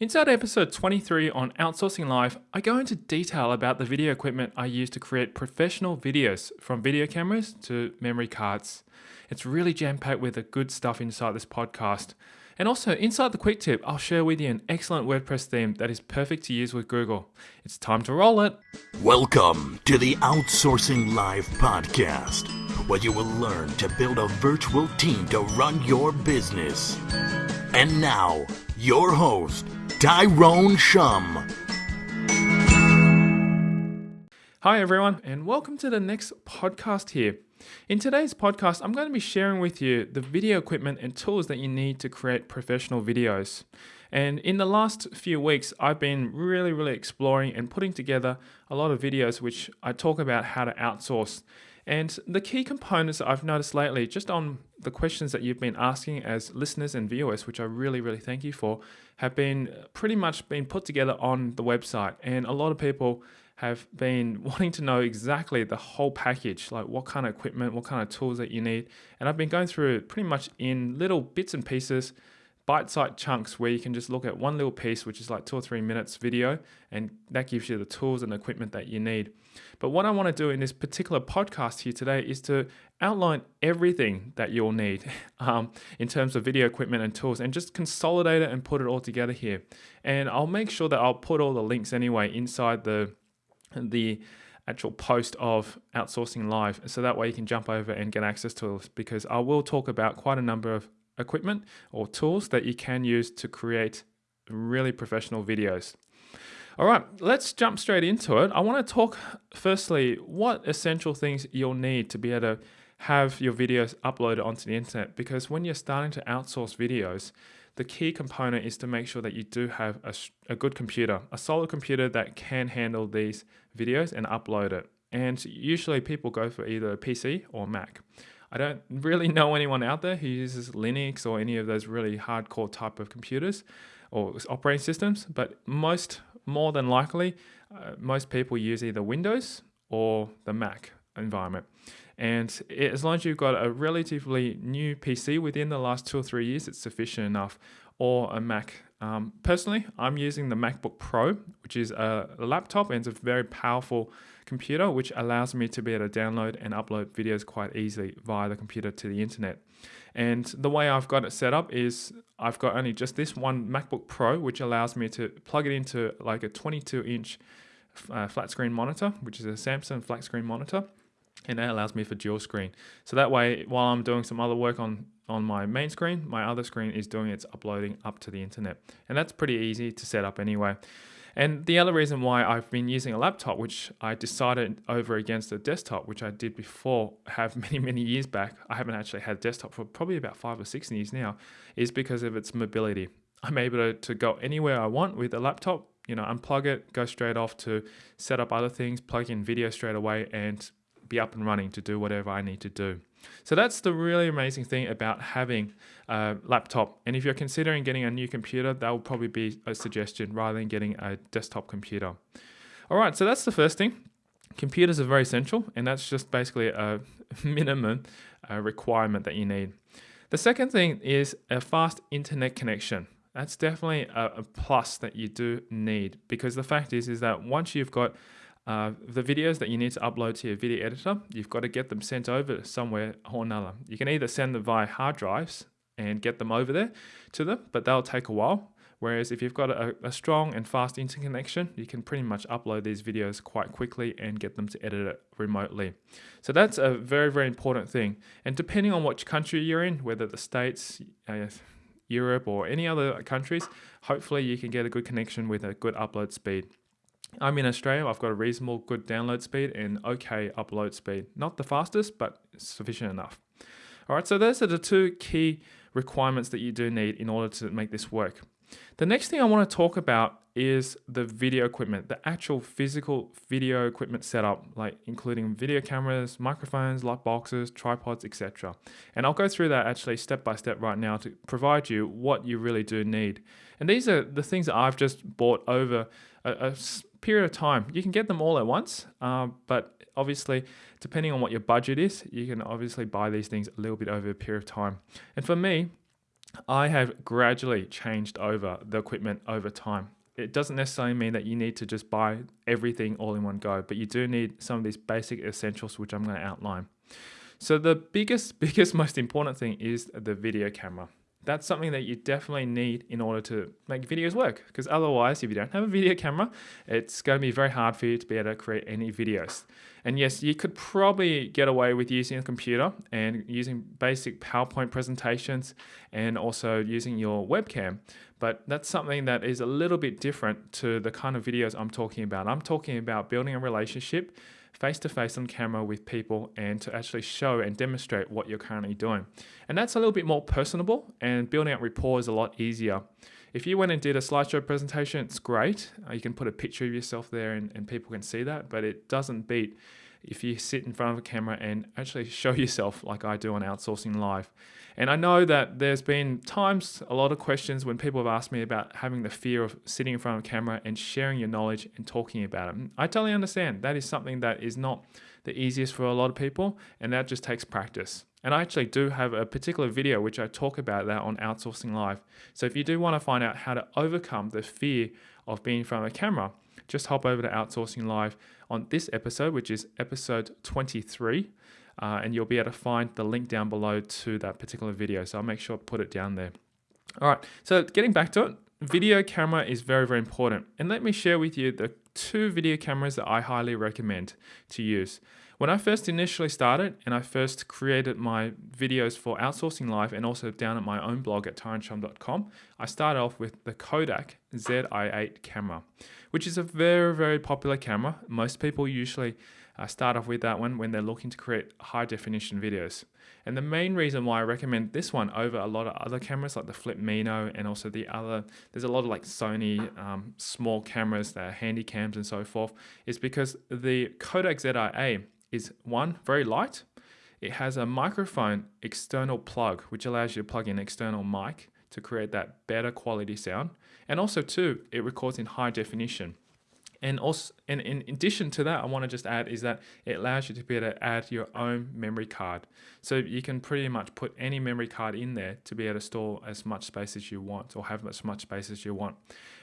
Inside episode 23 on Outsourcing Live, I go into detail about the video equipment I use to create professional videos from video cameras to memory cards. It's really jam packed with the good stuff inside this podcast. And also, inside the quick tip, I'll share with you an excellent WordPress theme that is perfect to use with Google. It's time to roll it. Welcome to the Outsourcing Live podcast, where you will learn to build a virtual team to run your business. And now, your host, Tyrone Shum. Hi, everyone, and welcome to the next podcast here. In today's podcast, I'm going to be sharing with you the video equipment and tools that you need to create professional videos. And in the last few weeks, I've been really, really exploring and putting together a lot of videos which I talk about how to outsource. And the key components I've noticed lately, just on the questions that you've been asking as listeners and viewers, which I really, really thank you for, have been uh, pretty much been put together on the website. And a lot of people have been wanting to know exactly the whole package, like what kind of equipment, what kind of tools that you need. And I've been going through it pretty much in little bits and pieces bite-sized chunks where you can just look at one little piece, which is like two or three minutes video, and that gives you the tools and equipment that you need. But what I want to do in this particular podcast here today is to outline everything that you'll need um, in terms of video equipment and tools and just consolidate it and put it all together here. And I'll make sure that I'll put all the links anyway inside the the actual post of outsourcing live so that way you can jump over and get access to it because I will talk about quite a number of equipment or tools that you can use to create really professional videos. All right, let's jump straight into it. I want to talk firstly what essential things you'll need to be able to have your videos uploaded onto the internet because when you're starting to outsource videos, the key component is to make sure that you do have a, a good computer, a solid computer that can handle these videos and upload it. And usually people go for either PC or Mac. I don't really know anyone out there who uses Linux or any of those really hardcore type of computers or operating systems, but most, more than likely, uh, most people use either Windows or the Mac environment. And it, as long as you've got a relatively new PC within the last two or three years, it's sufficient enough, or a Mac. Um, personally, I'm using the MacBook Pro, which is a laptop and it's a very powerful computer, which allows me to be able to download and upload videos quite easily via the computer to the internet. And the way I've got it set up is I've got only just this one MacBook Pro, which allows me to plug it into like a 22 inch uh, flat screen monitor, which is a Samsung flat screen monitor. And that allows me for dual screen. So that way, while I'm doing some other work on, on my main screen, my other screen is doing its uploading up to the internet. And that's pretty easy to set up anyway. And the other reason why I've been using a laptop, which I decided over against a desktop, which I did before, have many, many years back, I haven't actually had a desktop for probably about five or six years now, is because of its mobility. I'm able to, to go anywhere I want with a laptop, you know, unplug it, go straight off to set up other things, plug in video straight away, and be up and running to do whatever I need to do. So that's the really amazing thing about having a laptop. And if you're considering getting a new computer, that will probably be a suggestion rather than getting a desktop computer. All right, so that's the first thing. Computers are very essential, and that's just basically a minimum uh, requirement that you need. The second thing is a fast internet connection. That's definitely a, a plus that you do need because the fact is is that once you've got uh, the videos that you need to upload to your video editor, you've got to get them sent over somewhere or another. You can either send them via hard drives and get them over there to them, but they'll take a while. Whereas if you've got a, a strong and fast interconnection, you can pretty much upload these videos quite quickly and get them to edit it remotely. So that's a very, very important thing. And depending on which country you're in, whether the States, uh, Europe, or any other countries, hopefully you can get a good connection with a good upload speed. I'm in Australia, I've got a reasonable good download speed and okay upload speed. Not the fastest, but sufficient enough. All right, so those are the two key requirements that you do need in order to make this work. The next thing I want to talk about is the video equipment, the actual physical video equipment setup, like including video cameras, microphones, light boxes, tripods, etc. And I'll go through that actually step by step right now to provide you what you really do need. And these are the things that I've just bought over a, a period of time. You can get them all at once, uh, but obviously, depending on what your budget is, you can obviously buy these things a little bit over a period of time. And for me, I have gradually changed over the equipment over time. It doesn't necessarily mean that you need to just buy everything all in one go, but you do need some of these basic essentials, which I'm going to outline. So the biggest, biggest, most important thing is the video camera that's something that you definitely need in order to make videos work. Because otherwise, if you don't have a video camera, it's going to be very hard for you to be able to create any videos. And yes, you could probably get away with using a computer and using basic PowerPoint presentations and also using your webcam. But that's something that is a little bit different to the kind of videos I'm talking about. I'm talking about building a relationship face to face on camera with people and to actually show and demonstrate what you're currently doing. And that's a little bit more personable and building up rapport is a lot easier. If you went and did a slideshow presentation, it's great. Uh, you can put a picture of yourself there and, and people can see that, but it doesn't beat if you sit in front of a camera and actually show yourself like I do on Outsourcing Live. And I know that there's been times, a lot of questions when people have asked me about having the fear of sitting in front of a camera and sharing your knowledge and talking about it. I totally understand. That is something that is not the easiest for a lot of people, and that just takes practice. And I actually do have a particular video which I talk about that on Outsourcing Live. So if you do want to find out how to overcome the fear of being in front of a camera, just hop over to Outsourcing Live on this episode, which is episode 23 uh, and you'll be able to find the link down below to that particular video. So I'll make sure to put it down there. All right, so getting back to it, video camera is very, very important. And let me share with you the two video cameras that I highly recommend to use. When I first initially started and I first created my videos for Outsourcing Live and also down at my own blog at tyroneshum.com, I started off with the Kodak ZI8 camera, which is a very, very popular camera. Most people usually uh, start off with that one when they're looking to create high definition videos. And the main reason why I recommend this one over a lot of other cameras like the Flip Mino and also the other, there's a lot of like Sony um, small cameras that are handy cams and so forth, is because the Kodak ZI8 is one, very light. It has a microphone external plug, which allows you to plug in external mic to create that better quality sound. And also two, it records in high definition. And also, and in addition to that, I want to just add is that it allows you to be able to add your own memory card. So you can pretty much put any memory card in there to be able to store as much space as you want or have as much space as you want.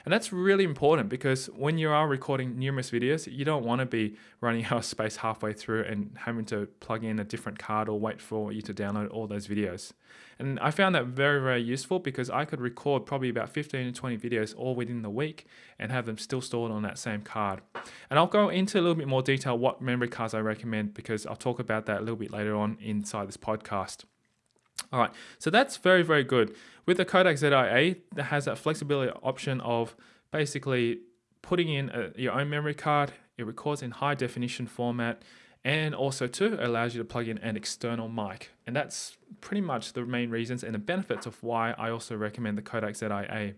And that's really important because when you are recording numerous videos, you don't want to be running out of space halfway through and having to plug in a different card or wait for you to download all those videos. And I found that very, very useful because I could record probably about 15 to 20 videos all within the week and have them still stored on that same card. And I'll go into a little bit more detail what memory cards I recommend because I'll talk about that a little bit later on inside this podcast. All right, so that's very, very good. With the Kodak ZI8, that has that flexibility option of basically putting in a, your own memory card. It records in high definition format and also too allows you to plug in an external mic and that's pretty much the main reasons and the benefits of why I also recommend the Kodak ZI8.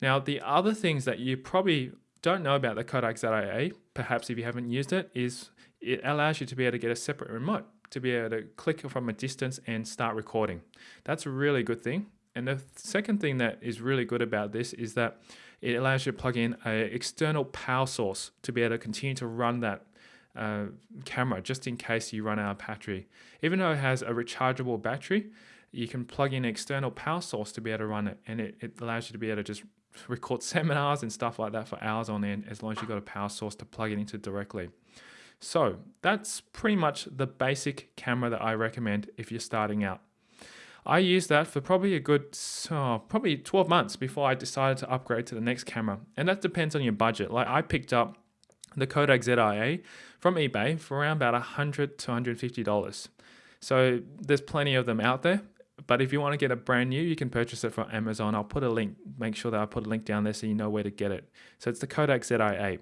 Now the other things that you probably don't know about the Kodak ZI8, perhaps if you haven't used it, is it allows you to be able to get a separate remote to be able to click from a distance and start recording. That's a really good thing. And the second thing that is really good about this is that it allows you to plug in an external power source to be able to continue to run that uh, camera just in case you run out of battery. Even though it has a rechargeable battery, you can plug in an external power source to be able to run it, and it, it allows you to be able to just record seminars and stuff like that for hours on end as long as you've got a power source to plug it into directly. So that's pretty much the basic camera that I recommend if you're starting out. I used that for probably a good, oh, probably 12 months before I decided to upgrade to the next camera. And that depends on your budget. Like I picked up the Kodak ZI8 from eBay for around about 100 to $150. So there's plenty of them out there. But if you want to get a brand new, you can purchase it from Amazon. I'll put a link, make sure that I put a link down there so you know where to get it. So it's the Kodak ZI8.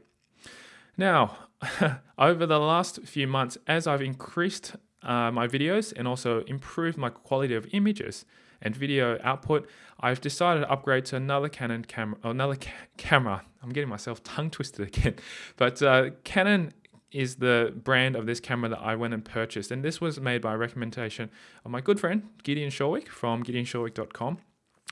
Now, over the last few months, as I've increased uh, my videos and also improved my quality of images and video output, I've decided to upgrade to another Canon camera. Another ca camera. I'm getting myself tongue twisted again. But uh, Canon is the brand of this camera that I went and purchased. And this was made by recommendation of my good friend, Gideon Shalwick from gideonshalwick.com.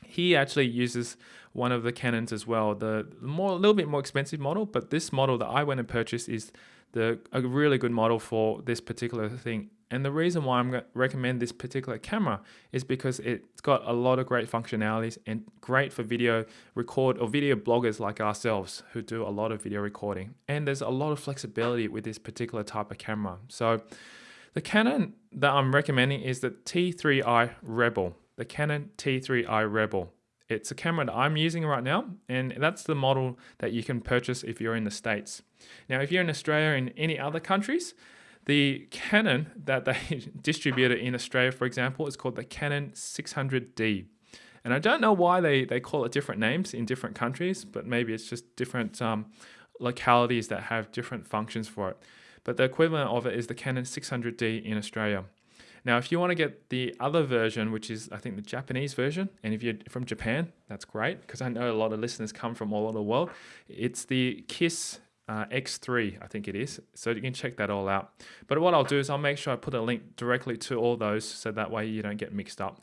He actually uses one of the Canons as well, the more a little bit more expensive model, but this model that I went and purchased is the a really good model for this particular thing And the reason why I'm going to recommend this particular camera is because it's got a lot of great functionalities and great for video record or video bloggers like ourselves who do a lot of video recording. And there's a lot of flexibility with this particular type of camera. So the Canon that I'm recommending is the T3i Rebel, the Canon T3i Rebel. It's a camera that I'm using right now, and that's the model that you can purchase if you're in the States. Now, if you're in Australia or in any other countries, the Canon that they distributed in Australia, for example, is called the Canon 600D. And I don't know why they, they call it different names in different countries, but maybe it's just different um, localities that have different functions for it. But the equivalent of it is the Canon 600D in Australia. Now, if you want to get the other version, which is I think the Japanese version, and if you're from Japan, that's great because I know a lot of listeners come from all over the world. It's the KISS uh, X3, I think it is. So you can check that all out. But what I'll do is I'll make sure I put a link directly to all those so that way you don't get mixed up.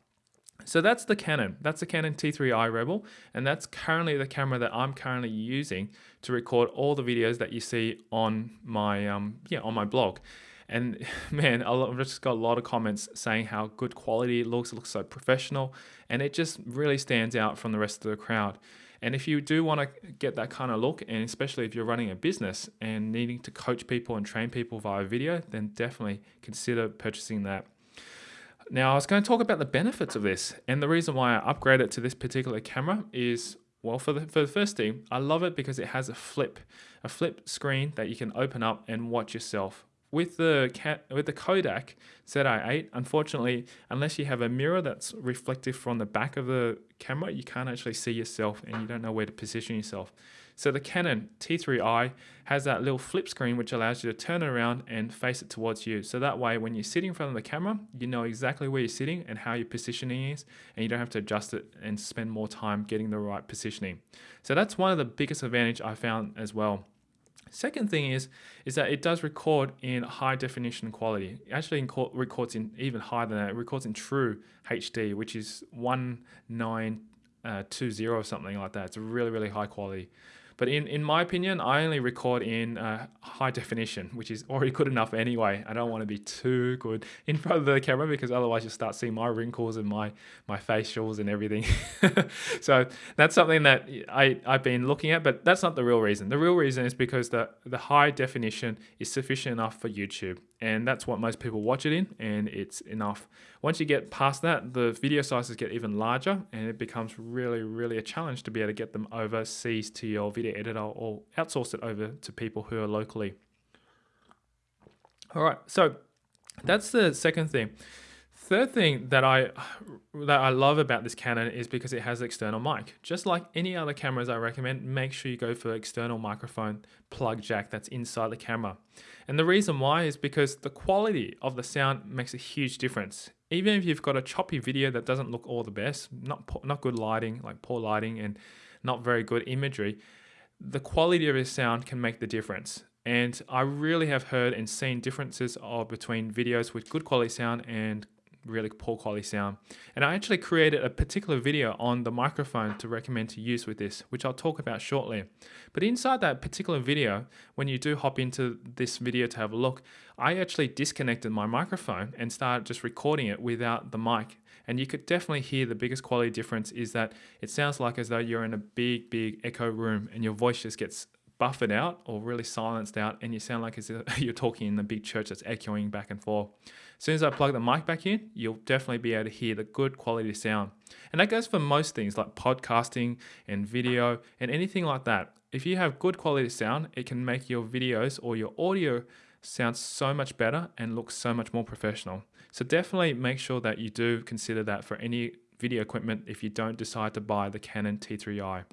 So that's the Canon. That's the Canon T3i Rebel, and that's currently the camera that I'm currently using to record all the videos that you see on my um, yeah on my blog. And man, I've just got a lot of comments saying how good quality it looks. It looks so professional, and it just really stands out from the rest of the crowd. And if you do want to get that kind of look, and especially if you're running a business and needing to coach people and train people via video, then definitely consider purchasing that. Now, I was going to talk about the benefits of this, and the reason why I upgraded to this particular camera is well, for the, for the first thing, I love it because it has a flip, a flip screen that you can open up and watch yourself with the cat with the Kodak ZI8, unfortunately, unless you have a mirror that's reflective from the back of the camera, you can't actually see yourself and you don't know where to position yourself. So the Canon T3i has that little flip screen which allows you to turn it around and face it towards you. So that way when you're sitting in front of the camera, you know exactly where you're sitting and how your positioning is and you don't have to adjust it and spend more time getting the right positioning. So that's one of the biggest advantage I found as well. Second thing is, is that it does record in high definition quality. It actually records in even higher than that. It records in true HD, which is 1920 uh, or something like that. It's really, really high quality. But in, in my opinion, I only record in uh, high definition, which is already good enough anyway. I don't want to be too good in front of the camera because otherwise you'll start seeing my wrinkles and my, my facials and everything. so that's something that I, I've been looking at, but that's not the real reason. The real reason is because the, the high definition is sufficient enough for YouTube and that's what most people watch it in and it's enough. Once you get past that the video sizes get even larger and it becomes really really a challenge to be able to get them overseas to your video editor or outsource it over to people who are locally. All right so that's the second thing third thing that I that I love about this Canon is because it has external mic. Just like any other cameras I recommend, make sure you go for external microphone plug jack that's inside the camera. And the reason why is because the quality of the sound makes a huge difference. Even if you've got a choppy video that doesn't look all the best, not not good lighting, like poor lighting and not very good imagery, the quality of your sound can make the difference. And I really have heard and seen differences of between videos with good quality sound and really poor quality sound. And I actually created a particular video on the microphone to recommend to use with this, which I'll talk about shortly. But inside that particular video, when you do hop into this video to have a look, I actually disconnected my microphone and started just recording it without the mic. And you could definitely hear the biggest quality difference is that it sounds like as though you're in a big, big echo room and your voice just gets buffered out or really silenced out and you sound like you're talking in the big church that's echoing back and forth. As soon as I plug the mic back in, you'll definitely be able to hear the good quality sound. And that goes for most things like podcasting and video and anything like that. If you have good quality sound, it can make your videos or your audio sound so much better and look so much more professional. So definitely make sure that you do consider that for any video equipment if you don't decide to buy the Canon T3i.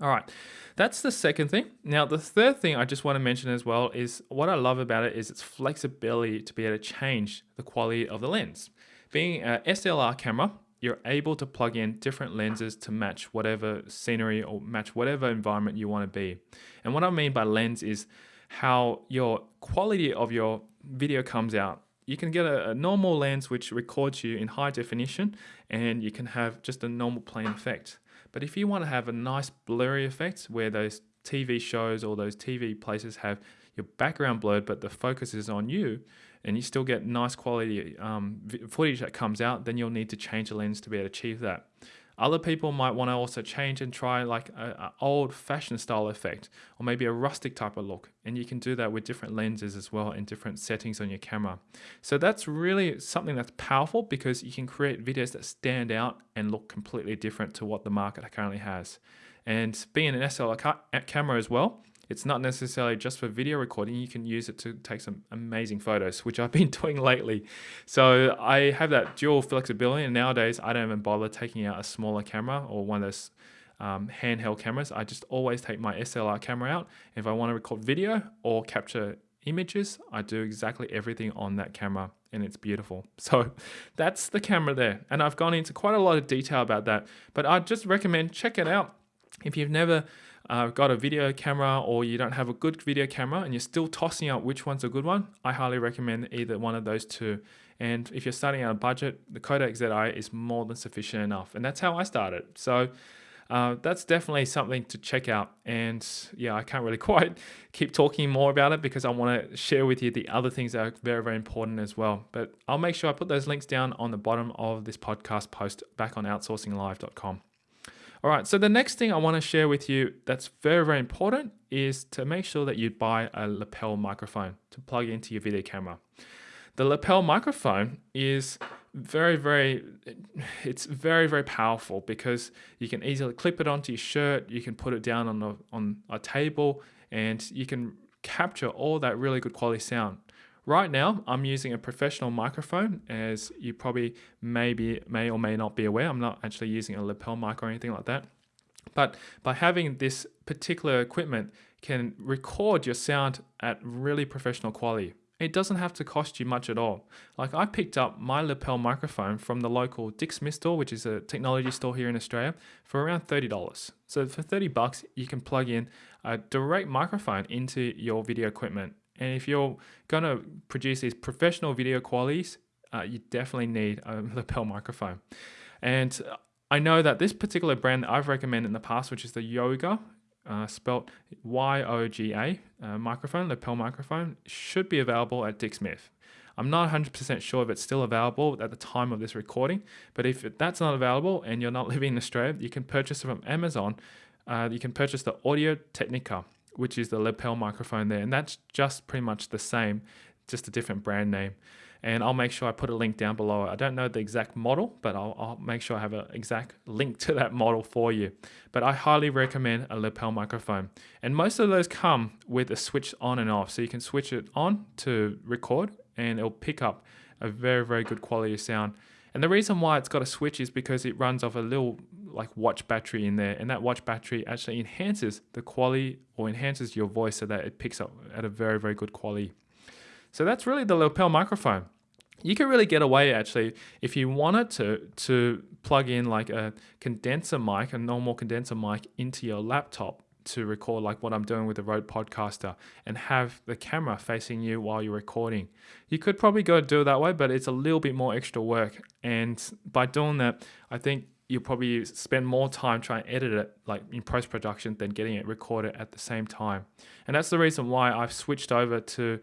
All right, that's the second thing. Now, the third thing I just want to mention as well is what I love about it is its flexibility to be able to change the quality of the lens. Being a SLR camera, you're able to plug in different lenses to match whatever scenery or match whatever environment you want to be. And what I mean by lens is how your quality of your video comes out. You can get a, a normal lens which records you in high definition and you can have just a normal plain effect. But if you want to have a nice blurry effect where those TV shows or those TV places have your background blurred but the focus is on you, and you still get nice quality um, footage that comes out, then you'll need to change the lens to be able to achieve that. Other people might want to also change and try like an old fashioned style effect or maybe a rustic type of look. And you can do that with different lenses as well and different settings on your camera. So that's really something that's powerful because you can create videos that stand out and look completely different to what the market currently has. And being an SLR ca camera as well, it's not necessarily just for video recording. You can use it to take some amazing photos, which I've been doing lately. So I have that dual flexibility, and nowadays I don't even bother taking out a smaller camera or one of those um, handheld cameras. I just always take my SLR camera out. If I want to record video or capture images, I do exactly everything on that camera and it's beautiful. So that's the camera there. And I've gone into quite a lot of detail about that, but I just recommend check it out. If you've never uh, got a video camera or you don't have a good video camera and you're still tossing out which one's a good one, I highly recommend either one of those two. And if you're starting out a budget, the Kodak ZI is more than sufficient enough. And that's how I started. So uh, that's definitely something to check out. And yeah, I can't really quite keep talking more about it because I want to share with you the other things that are very, very important as well. But I'll make sure I put those links down on the bottom of this podcast post back on outsourcinglive.com. All right, so the next thing I want to share with you that's very, very important is to make sure that you buy a lapel microphone to plug into your video camera. The lapel microphone is very, very, it's very, very powerful because you can easily clip it onto your shirt, you can put it down on a, on a table, and you can capture all that really good quality sound. Right now, I'm using a professional microphone, as you probably maybe may or may not be aware. I'm not actually using a lapel mic or anything like that. But by having this particular equipment can record your sound at really professional quality. It doesn't have to cost you much at all. Like I picked up my lapel microphone from the local Dick Smith store, which is a technology store here in Australia, for around $30. So for 30 bucks, you can plug in a direct microphone into your video equipment and if you're going to produce these professional video qualities, uh, you definitely need a lapel microphone. And I know that this particular brand that I've recommended in the past, which is the Yoga, uh, spelt Y-O-G-A uh, microphone, lapel microphone, should be available at Dick Smith. I'm not 100% sure if it's still available at the time of this recording, but if that's not available and you're not living in Australia, you can purchase it from Amazon. Uh, you can purchase the Audio Technica which is the lapel microphone there. And that's just pretty much the same, just a different brand name. And I'll make sure I put a link down below. I don't know the exact model, but I'll, I'll make sure I have an exact link to that model for you. But I highly recommend a lapel microphone. And most of those come with a switch on and off. So you can switch it on to record and it'll pick up a very, very good quality sound. And the reason why it's got a switch is because it runs off a little like watch battery in there and that watch battery actually enhances the quality or enhances your voice so that it picks up at a very very good quality so that's really the lapel microphone you can really get away actually if you wanted to to plug in like a condenser mic a normal condenser mic into your laptop to record like what I'm doing with the Rode Podcaster and have the camera facing you while you're recording. You could probably go do it that way, but it's a little bit more extra work. And by doing that, I think you'll probably spend more time trying to edit it like in post production than getting it recorded at the same time. And that's the reason why I've switched over to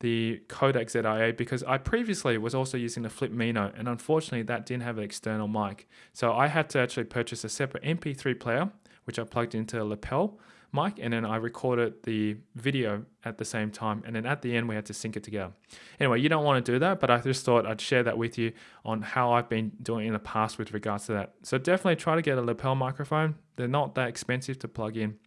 the Kodak ZI-8 because I previously was also using the Flip Mino and unfortunately that didn't have an external mic. So I had to actually purchase a separate MP3 player which I plugged into a lapel mic and then I recorded the video at the same time and then at the end we had to sync it together. Anyway, you don't want to do that, but I just thought I'd share that with you on how I've been doing in the past with regards to that. So definitely try to get a lapel microphone. They're not that expensive to plug in.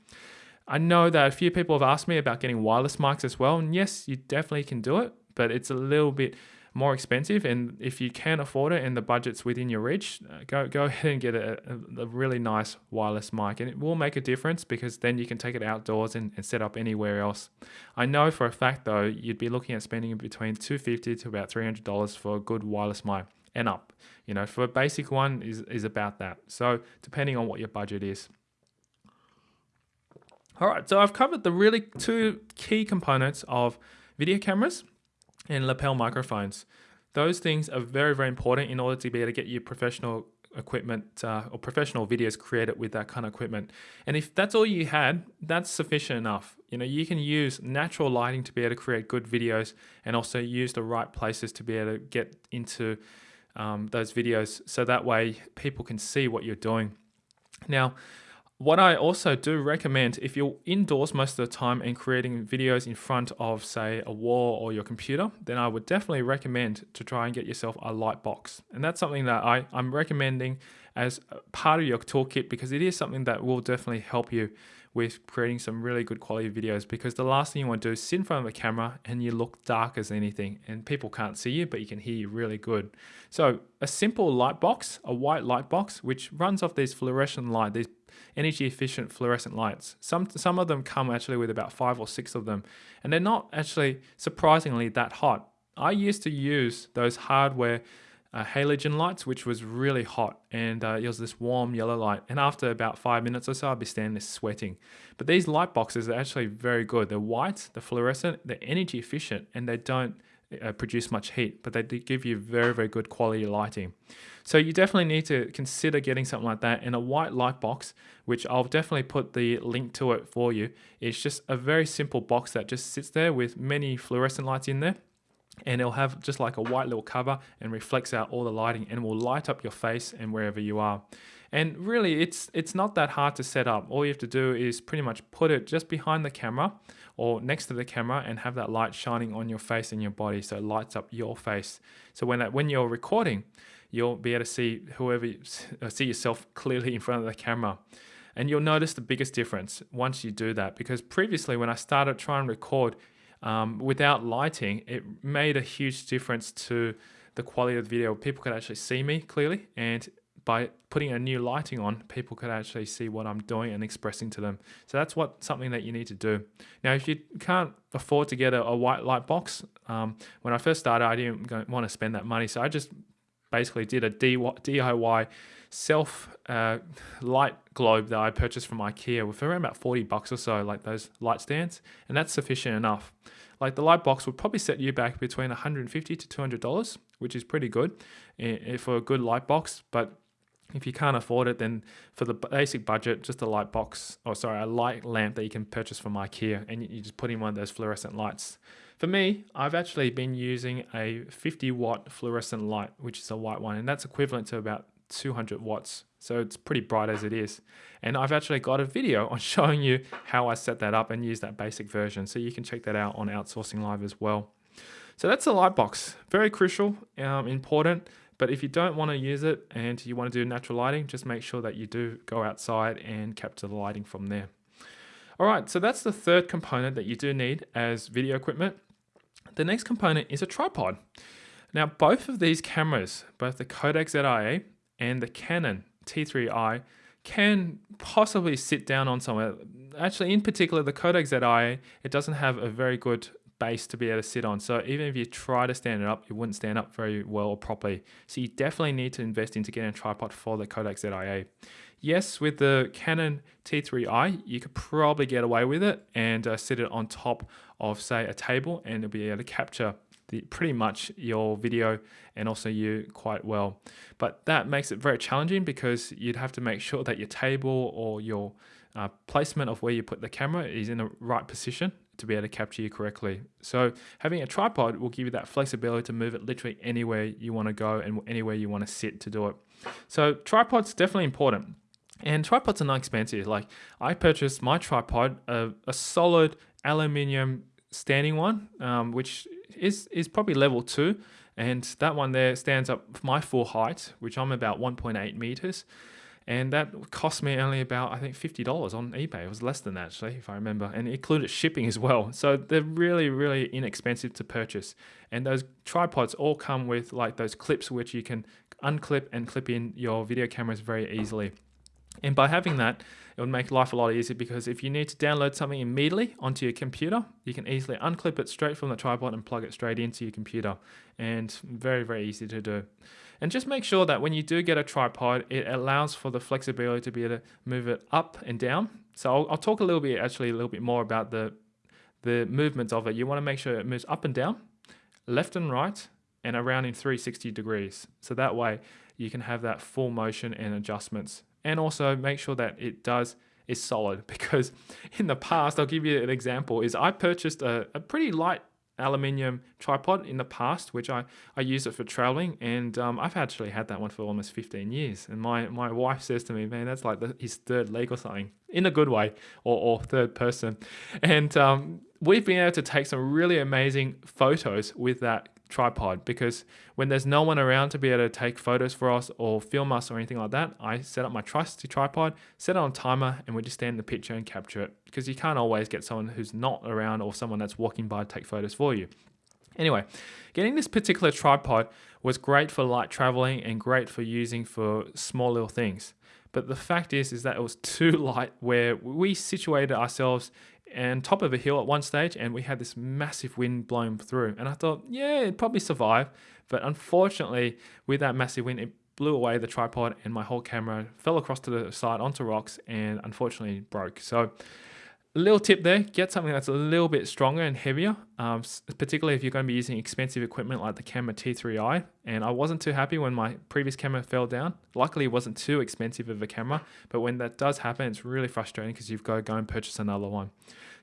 I know that a few people have asked me about getting wireless mics as well, and yes, you definitely can do it, but it's a little bit more expensive. And if you can afford it and the budget's within your reach, uh, go go ahead and get a, a, really nice wireless mic, and it will make a difference because then you can take it outdoors and, and set up anywhere else. I know for a fact though, you'd be looking at spending between two fifty to about three hundred dollars for a good wireless mic and up. You know, for a basic one is is about that. So depending on what your budget is. All right, so I've covered the really two key components of video cameras and lapel microphones. Those things are very, very important in order to be able to get your professional equipment uh, or professional videos created with that kind of equipment. And if that's all you had, that's sufficient enough. You know, you can use natural lighting to be able to create good videos and also use the right places to be able to get into um, those videos so that way people can see what you're doing. Now, what I also do recommend if you're indoors most of the time and creating videos in front of, say, a wall or your computer, then I would definitely recommend to try and get yourself a light box. And that's something that I, I'm recommending as part of your toolkit because it is something that will definitely help you with creating some really good quality videos because the last thing you want to do is sit in front of the camera and you look dark as anything and people can't see you but you can hear you really good. So a simple light box, a white light box which runs off these fluorescent light, these energy efficient fluorescent lights. Some some of them come actually with about 5 or 6 of them and they're not actually surprisingly that hot. I used to use those hardware uh, halogen lights, which was really hot, and uh, it was this warm yellow light. And after about five minutes or so, I'd be standing there sweating. But these light boxes are actually very good. They're white, they're fluorescent, they're energy efficient, and they don't uh, produce much heat, but they give you very, very good quality lighting. So you definitely need to consider getting something like that. And a white light box, which I'll definitely put the link to it for you, It's just a very simple box that just sits there with many fluorescent lights in there and it'll have just like a white little cover and reflects out all the lighting and will light up your face and wherever you are. And really it's it's not that hard to set up. All you have to do is pretty much put it just behind the camera or next to the camera and have that light shining on your face and your body so it lights up your face. So when that when you're recording, you'll be able to see whoever uh, see yourself clearly in front of the camera. And you'll notice the biggest difference once you do that because previously when I started trying to record um, without lighting, it made a huge difference to the quality of the video. People could actually see me clearly, and by putting a new lighting on, people could actually see what I'm doing and expressing to them. So that's what something that you need to do. Now, if you can't afford to get a, a white light box, um, when I first started, I didn't want to spend that money, so I just basically did a DIY self uh, light globe that I purchased from IKEA for around about 40 bucks or so, like those light stands, and that's sufficient enough. Like the light box would probably set you back between 150 to 200 dollars, which is pretty good for a good light box. But if you can't afford it, then for the basic budget, just a light box, or sorry, a light lamp that you can purchase from IKEA, and you just put in one of those fluorescent lights. For me, I've actually been using a 50 watt fluorescent light, which is a white one, and that's equivalent to about 200 watts. So it's pretty bright as it is. And I've actually got a video on showing you how I set that up and use that basic version. So you can check that out on Outsourcing Live as well. So that's the light box. Very crucial, um, important. But if you don't want to use it and you want to do natural lighting, just make sure that you do go outside and capture the lighting from there. All right, so that's the third component that you do need as video equipment. The next component is a tripod. Now, both of these cameras, both the Kodak ZI8 and the Canon T3i can possibly sit down on somewhere. Actually, in particular, the Kodak ZI, it doesn't have a very good base to be able to sit on. So even if you try to stand it up, it wouldn't stand up very well or properly. So you definitely need to invest into getting a tripod for the Kodak ZI8. Yes, with the Canon T3i, you could probably get away with it and uh, sit it on top of, say, a table and it'll be able to capture the, pretty much your video and also you quite well. But that makes it very challenging because you'd have to make sure that your table or your uh, placement of where you put the camera is in the right position to be able to capture you correctly. So having a tripod will give you that flexibility to move it literally anywhere you want to go and anywhere you want to sit to do it. So tripod's definitely important. And tripods are not expensive. Like I purchased my tripod, a, a solid aluminium standing one, um, which is is probably level two, and that one there stands up my full height, which I'm about 1.8 meters, and that cost me only about I think fifty dollars on eBay. It was less than that actually, if I remember, and it included shipping as well. So they're really really inexpensive to purchase, and those tripods all come with like those clips which you can unclip and clip in your video cameras very easily. And by having that, it would make life a lot easier because if you need to download something immediately onto your computer, you can easily unclip it straight from the tripod and plug it straight into your computer. And very, very easy to do. And just make sure that when you do get a tripod, it allows for the flexibility to be able to move it up and down. So I'll, I'll talk a little bit, actually, a little bit more about the, the movements of it. You want to make sure it moves up and down, left and right, and around in 360 degrees. So that way you can have that full motion and adjustments. And also make sure that it does is solid because in the past, I'll give you an example, is I purchased a, a pretty light aluminium tripod in the past, which I, I use it for traveling. And um, I've actually had that one for almost 15 years. And my, my wife says to me, man, that's like the, his third leg or something in a good way or, or third person. And um, we've been able to take some really amazing photos with that tripod because when there's no one around to be able to take photos for us or film us or anything like that, I set up my trusty tripod, set it on timer, and we just stand in the picture and capture it because you can't always get someone who's not around or someone that's walking by to take photos for you. Anyway, getting this particular tripod was great for light traveling and great for using for small little things. But the fact is, is that it was too light where we situated ourselves and top of a hill at one stage and we had this massive wind blowing through. And i thought yeah it'd probably survive. But unfortunately with that massive wind it blew away the tripod and my whole camera fell across to the side onto rocks and unfortunately broke. So little tip there get something that's a little bit stronger and heavier um, particularly if you're going to be using expensive equipment like the camera T3i and I wasn't too happy when my previous camera fell down. Luckily it wasn't too expensive of a camera but when that does happen it's really frustrating because you've got to go and purchase another one.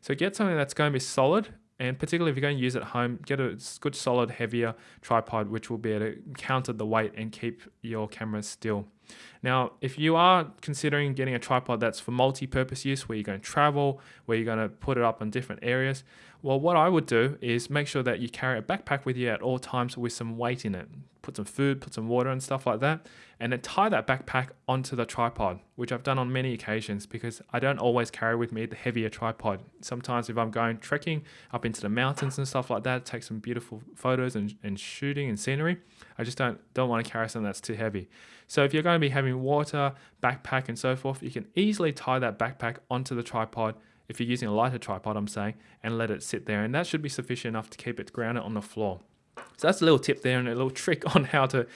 So get something that's going to be solid and particularly if you're going to use it at home, get a good solid heavier tripod which will be able to counter the weight and keep your camera still. Now, if you are considering getting a tripod that's for multi-purpose use, where you're going to travel, where you're going to put it up in different areas, well, what I would do is make sure that you carry a backpack with you at all times with some weight in it. Put some food, put some water and stuff like that, and then tie that backpack onto the tripod, which I've done on many occasions because I don't always carry with me the heavier tripod. Sometimes if I'm going trekking up into the mountains and stuff like that, take some beautiful photos and, and shooting and scenery, I just don't, don't want to carry something that's too heavy. So if you're going to be having water, backpack and so forth, you can easily tie that backpack onto the tripod if you're using a lighter tripod, I'm saying, and let it sit there. And that should be sufficient enough to keep it grounded on the floor. So that's a little tip there and a little trick on how to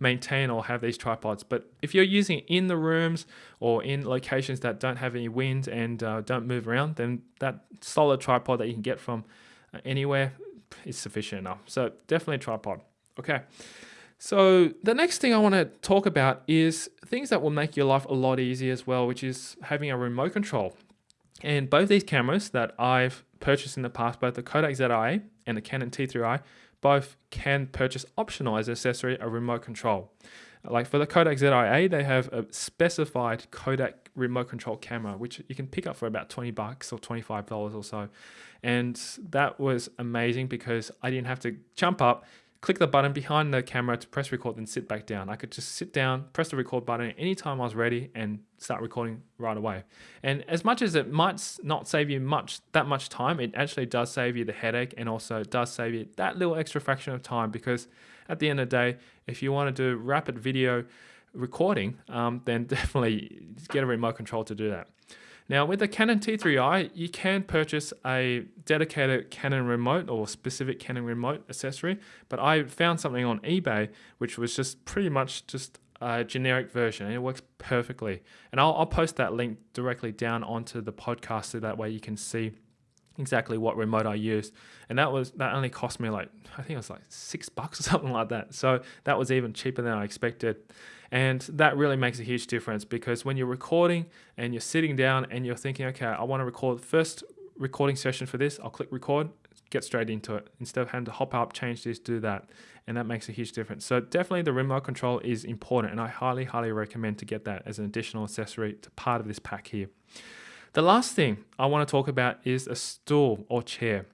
maintain or have these tripods. But if you're using in the rooms or in locations that don't have any wind and uh, don't move around, then that solid tripod that you can get from uh, anywhere is sufficient enough. So definitely a tripod. Okay. So the next thing I want to talk about is things that will make your life a lot easier as well, which is having a remote control. And both these cameras that I've purchased in the past, both the Kodak ZI and the Canon T3i, both can purchase optional as accessory a remote control. Like for the Kodak ZI8, they have a specified Kodak remote control camera, which you can pick up for about 20 bucks or $25 or so. And that was amazing because I didn't have to jump up, click the button behind the camera to press record then sit back down. I could just sit down, press the record button anytime I was ready and start recording right away. And as much as it might not save you much that much time, it actually does save you the headache and also does save you that little extra fraction of time because at the end of the day, if you want to do rapid video recording, um, then definitely get a remote control to do that. Now with the Canon T3i, you can purchase a dedicated Canon remote or specific Canon remote accessory, but I found something on eBay which was just pretty much just a generic version and it works perfectly. And I'll, I'll post that link directly down onto the podcast so that way you can see exactly what remote I used. And that was that only cost me like I think it was like six bucks or something like that. So that was even cheaper than I expected. And that really makes a huge difference because when you're recording and you're sitting down and you're thinking, okay, I want to record the first recording session for this, I'll click record, get straight into it instead of having to hop up, change this, do that. And that makes a huge difference. So definitely the remote control is important and I highly, highly recommend to get that as an additional accessory to part of this pack here. The last thing I want to talk about is a stool or chair.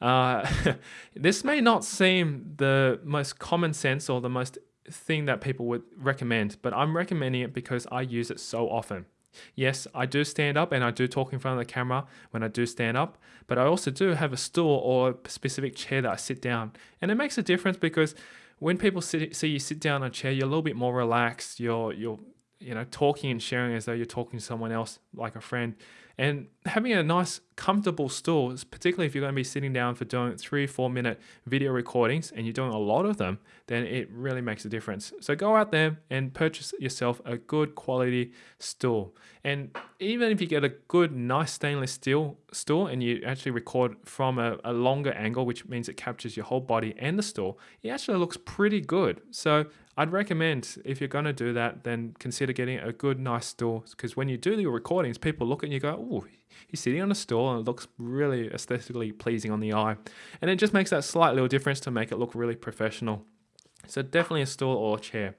Uh, this may not seem the most common sense or the most thing that people would recommend, but I'm recommending it because I use it so often. Yes, I do stand up and I do talk in front of the camera when I do stand up, but I also do have a stool or a specific chair that I sit down. And it makes a difference because when people sit, see you sit down on a chair, you're a little bit more relaxed. You're, you're, you know, talking and sharing as though you're talking to someone else, like a friend. And having a nice comfortable stool, particularly if you're going to be sitting down for doing three, four minute video recordings and you're doing a lot of them, then it really makes a difference. So go out there and purchase yourself a good quality stool. And even if you get a good, nice stainless steel stool and you actually record from a, a longer angle, which means it captures your whole body and the stool, it actually looks pretty good. So I'd recommend if you're going to do that, then consider getting a good, nice stool because when you do your recordings, people look at you and go, oh, he's sitting on a stool and it looks really aesthetically pleasing on the eye. And it just makes that slight little difference to make it look really professional. So definitely a stool or a chair.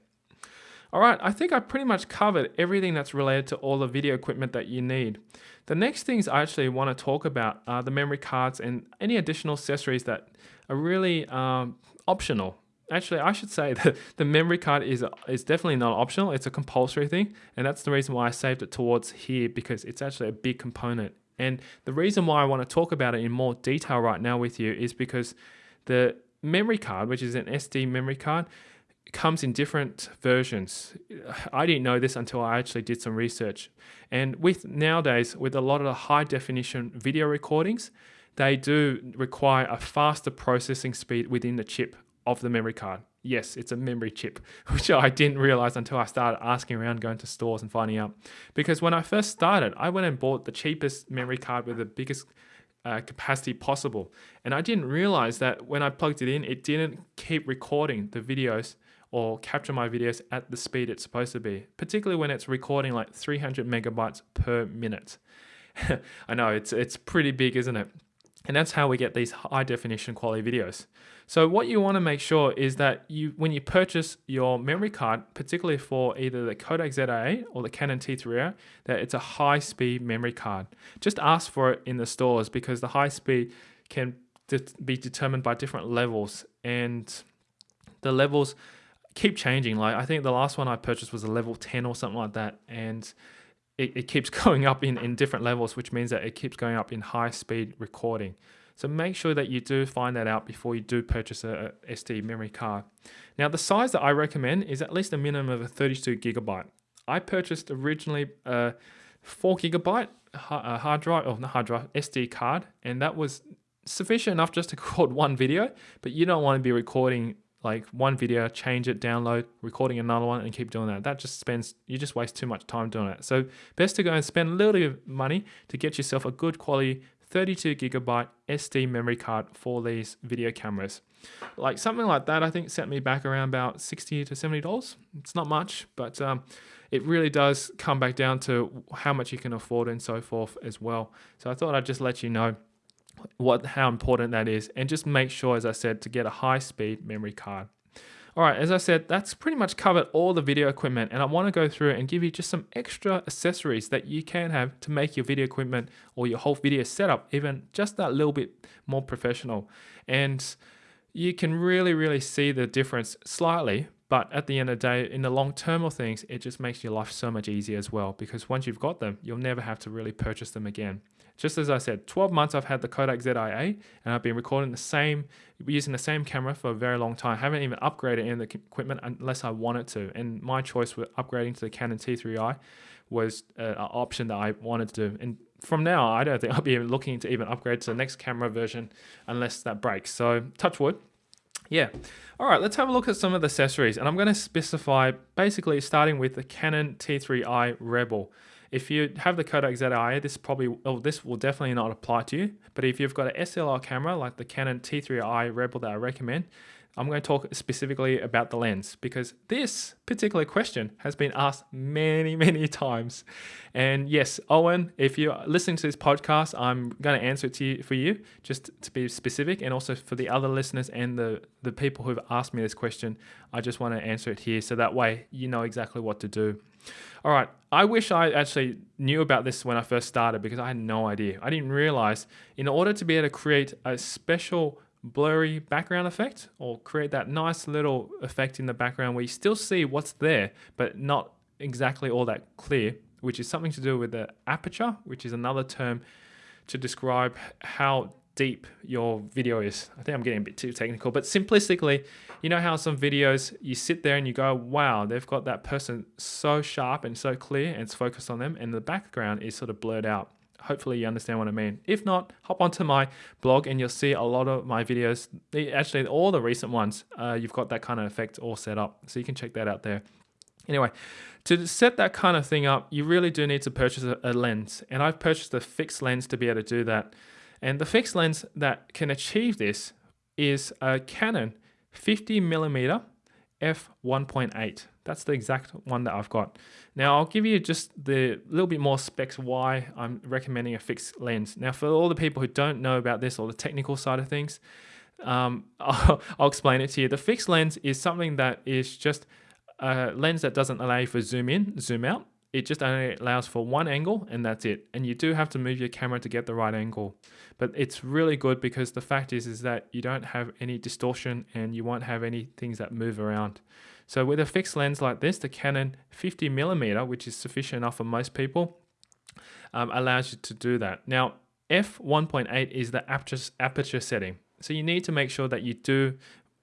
All right, I think I pretty much covered everything that's related to all the video equipment that you need. The next things I actually want to talk about are the memory cards and any additional accessories that are really um, optional. Actually, I should say that the memory card is is definitely not optional. It's a compulsory thing, and that's the reason why I saved it towards here because it's actually a big component. And the reason why I want to talk about it in more detail right now with you is because the memory card, which is an SD memory card, comes in different versions. I didn't know this until I actually did some research. And with nowadays, with a lot of the high definition video recordings, they do require a faster processing speed within the chip of the memory card. Yes, it's a memory chip, which I didn't realize until I started asking around, going to stores and finding out. Because when I first started, I went and bought the cheapest memory card with the biggest uh, capacity possible. And I didn't realize that when I plugged it in, it didn't keep recording the videos or capture my videos at the speed it's supposed to be, particularly when it's recording like 300 megabytes per minute. I know it's it's pretty big, isn't it? And that's how we get these high definition quality videos. So what you want to make sure is that you, when you purchase your memory card, particularly for either the Kodak ZI8 or the Canon T3i, that it's a high speed memory card. Just ask for it in the stores because the high speed can be determined by different levels and the levels keep changing. Like I think the last one I purchased was a level 10 or something like that. And it, it keeps going up in, in different levels, which means that it keeps going up in high speed recording. So make sure that you do find that out before you do purchase a, a SD memory card. Now the size that I recommend is at least a minimum of a 32 gigabyte. I purchased originally a four gigabyte hard drive, or not hard drive, SD card, and that was sufficient enough just to record one video, but you don't want to be recording like one video, change it, download, recording another one, and keep doing that. That just spends, you just waste too much time doing it. So, best to go and spend a little bit of money to get yourself a good quality 32 gigabyte SD memory card for these video cameras. Like something like that, I think set me back around about 60 to 70 dollars. It's not much, but um, it really does come back down to how much you can afford and so forth as well. So I thought I'd just let you know what how important that is and just make sure as I said to get a high speed memory card. All right, as I said, that's pretty much covered all the video equipment and I want to go through and give you just some extra accessories that you can have to make your video equipment or your whole video setup even just that little bit more professional. And you can really, really see the difference slightly, but at the end of the day, in the long term of things, it just makes your life so much easier as well because once you've got them, you'll never have to really purchase them again. Just as I said, 12 months I've had the Kodak ZI8 and I've been recording the same, using the same camera for a very long time. I haven't even upgraded any of the equipment unless I wanted to. And my choice with upgrading to the Canon T3i was uh, an option that I wanted to do. And from now, I don't think I'll be looking to even upgrade to the next camera version unless that breaks. So touch wood. Yeah. All right, let's have a look at some of the accessories. And I'm going to specify basically starting with the Canon T3i Rebel. If you have the Kodak ZI, this probably, oh, this will definitely not apply to you. But if you've got an SLR camera like the Canon T3i Rebel that I recommend, I'm going to talk specifically about the lens because this particular question has been asked many, many times. And yes, Owen, if you're listening to this podcast, I'm going to answer it to you for you, just to be specific, and also for the other listeners and the, the people who've asked me this question, I just want to answer it here so that way you know exactly what to do. All right, I wish I actually knew about this when I first started because I had no idea. I didn't realize in order to be able to create a special blurry background effect or create that nice little effect in the background where you still see what's there, but not exactly all that clear, which is something to do with the aperture, which is another term to describe how deep your video is. I think I'm getting a bit too technical, but simplistically, you know how some videos you sit there and you go, wow, they've got that person so sharp and so clear and it's focused on them, and the background is sort of blurred out. Hopefully you understand what I mean. If not, hop onto my blog and you'll see a lot of my videos. Actually, all the recent ones, uh, you've got that kind of effect all set up. So you can check that out there. Anyway, to set that kind of thing up, you really do need to purchase a, a lens. And I've purchased a fixed lens to be able to do that. And the fixed lens that can achieve this is a Canon 50mm f1.8. That's the exact one that I've got. Now I'll give you just the little bit more specs why I'm recommending a fixed lens. Now for all the people who don't know about this or the technical side of things, um, I'll, I'll explain it to you. The fixed lens is something that is just a lens that doesn't allow you for zoom in, zoom out. It just only allows for one angle and that's it. And you do have to move your camera to get the right angle. But it's really good because the fact is, is that you don't have any distortion and you won't have any things that move around. So with a fixed lens like this, the Canon 50 millimeter, which is sufficient enough for most people, um, allows you to do that. Now, f1.8 is the aperture, aperture setting. So you need to make sure that you do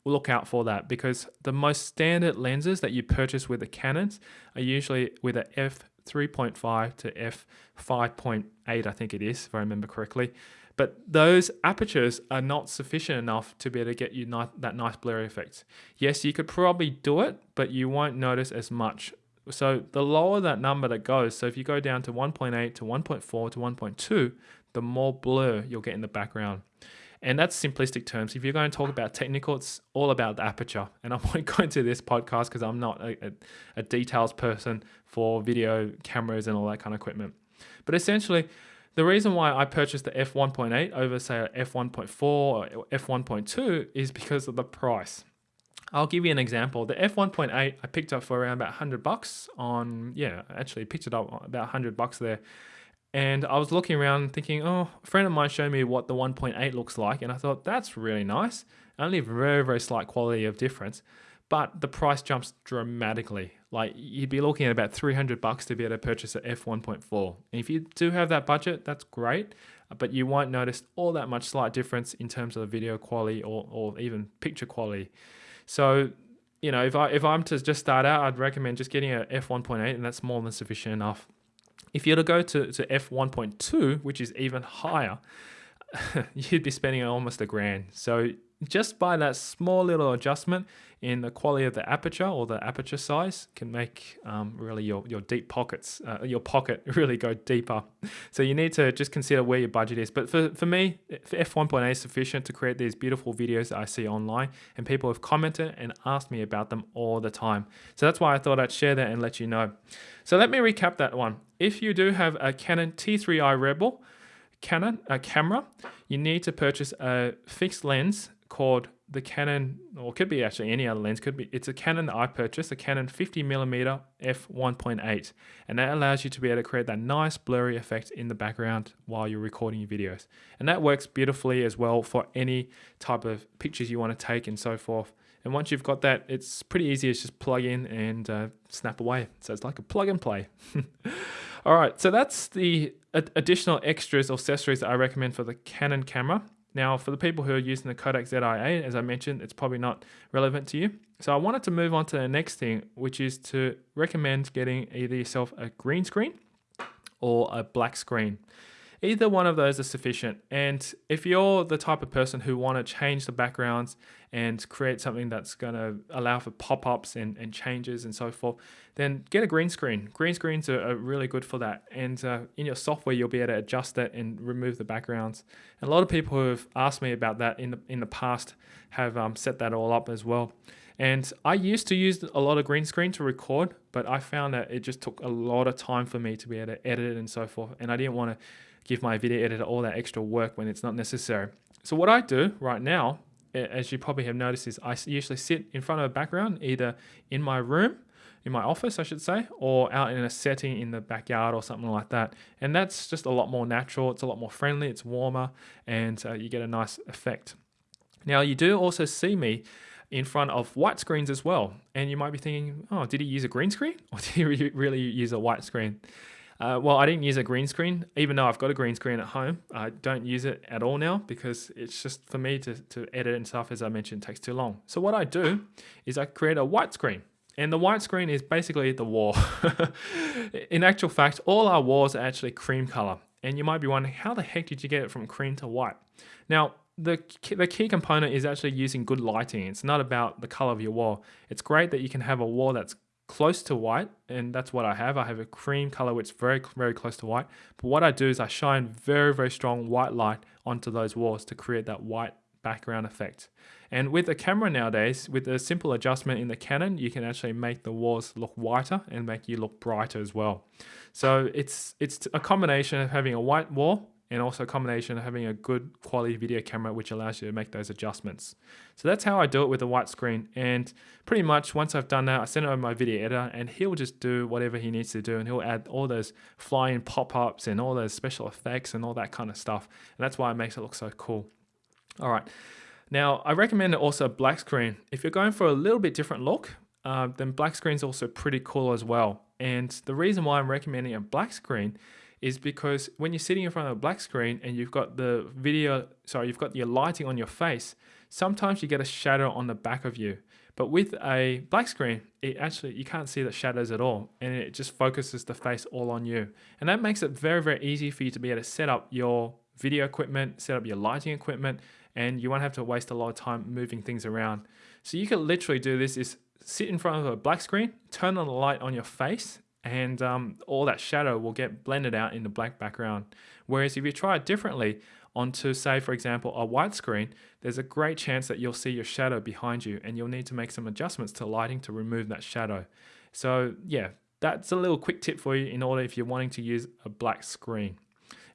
look out for that because the most standard lenses that you purchase with the Canons are usually with a f3.5 to f5.8, I think it is, if I remember correctly. But those apertures are not sufficient enough to be able to get you that nice blurry effect. Yes, you could probably do it, but you won't notice as much. So the lower that number that goes, so if you go down to 1.8 to 1.4 to 1.2, the more blur you'll get in the background. And that's simplistic terms. If you're going to talk about technical, it's all about the aperture. And I won't go into this podcast because I'm not a, a, a details person for video cameras and all that kind of equipment. But essentially, the reason why I purchased the f1.8 over say a f1.4 or f1.2 is because of the price. I'll give you an example. The f1.8 I picked up for around about 100 bucks on yeah, actually picked it up about 100 bucks there. And I was looking around thinking, oh, a friend of mine showed me what the 1.8 looks like. And I thought, that's really nice. Only very, very slight quality of difference. But the price jumps dramatically. Like you'd be looking at about 300 bucks to be able to purchase an f1.4. And if you do have that budget, that's great. But you won't notice all that much slight difference in terms of the video quality or, or even picture quality. So, you know, if, I, if I'm to just start out, I'd recommend just getting a f1.8 and that's more than sufficient enough. If you were to go to, to f1.2, which is even higher, you'd be spending almost a grand. So just by that small little adjustment in the quality of the aperture or the aperture size can make um, really your, your deep pockets, uh, your pocket really go deeper. So you need to just consider where your budget is. But for, for me, f1.8 is sufficient to create these beautiful videos that I see online and people have commented and asked me about them all the time. So that's why I thought I'd share that and let you know. So let me recap that one. If you do have a Canon T3i Rebel, Canon a camera, you need to purchase a fixed lens called the Canon, or could be actually any other lens. Could be it's a Canon that I purchased, a Canon 50 millimeter f 1.8, and that allows you to be able to create that nice blurry effect in the background while you're recording your videos, and that works beautifully as well for any type of pictures you want to take and so forth. And once you've got that, it's pretty easy. It's just plug in and uh, snap away. So it's like a plug and play. All right, so that's the additional extras or accessories that I recommend for the Canon camera. Now, for the people who are using the Kodak ZI-8, as I mentioned, it's probably not relevant to you. So I wanted to move on to the next thing, which is to recommend getting either yourself a green screen or a black screen. Either one of those is sufficient. And if you're the type of person who want to change the backgrounds and create something that's going to allow for pop-ups and, and changes and so forth, then get a green screen. Green screens are, are really good for that. And uh, in your software, you'll be able to adjust that and remove the backgrounds. And a lot of people who have asked me about that in the, in the past have um, set that all up as well. And I used to use a lot of green screen to record, but I found that it just took a lot of time for me to be able to edit it and so forth. And I didn't want to give my video editor all that extra work when it's not necessary. So what I do right now, as you probably have noticed, is I usually sit in front of a background, either in my room, in my office, I should say, or out in a setting in the backyard or something like that. And that's just a lot more natural. It's a lot more friendly. It's warmer, and uh, you get a nice effect. Now you do also see me in front of white screens as well. And you might be thinking, oh, did he use a green screen or did he really use a white screen? Uh, well, I didn't use a green screen, even though I've got a green screen at home. I don't use it at all now because it's just for me to, to edit and stuff, as I mentioned, takes too long. So what I do is I create a white screen. And the white screen is basically the wall. In actual fact, all our walls are actually cream color. And you might be wondering, how the heck did you get it from cream to white? Now, the the key component is actually using good lighting. It's not about the color of your wall. It's great that you can have a wall that's close to white, and that's what I have. I have a cream color which is very, very close to white. But what I do is I shine very, very strong white light onto those walls to create that white background effect. And with a camera nowadays, with a simple adjustment in the Canon, you can actually make the walls look whiter and make you look brighter as well. So it's it's a combination of having a white wall and also a combination of having a good quality video camera which allows you to make those adjustments. So that's how I do it with a white screen and pretty much once I've done that I send it over my video editor and he'll just do whatever he needs to do and he'll add all those flying pop-ups and all those special effects and all that kind of stuff and that's why it makes it look so cool. All right. Now, I recommend also black screen. If you're going for a little bit different look, uh, then black screen is also pretty cool as well. And the reason why I'm recommending a black screen is because when you're sitting in front of a black screen and you've got the video, sorry, you've got your lighting on your face, sometimes you get a shadow on the back of you. But with a black screen, it actually you can't see the shadows at all, and it just focuses the face all on you. And that makes it very, very easy for you to be able to set up your video equipment, set up your lighting equipment, and you won't have to waste a lot of time moving things around. So you can literally do this is sit in front of a black screen, turn on the light on your face, and um, all that shadow will get blended out in the black background. Whereas if you try it differently onto, say, for example, a white screen, there's a great chance that you'll see your shadow behind you and you'll need to make some adjustments to lighting to remove that shadow. So yeah, that's a little quick tip for you in order if you're wanting to use a black screen.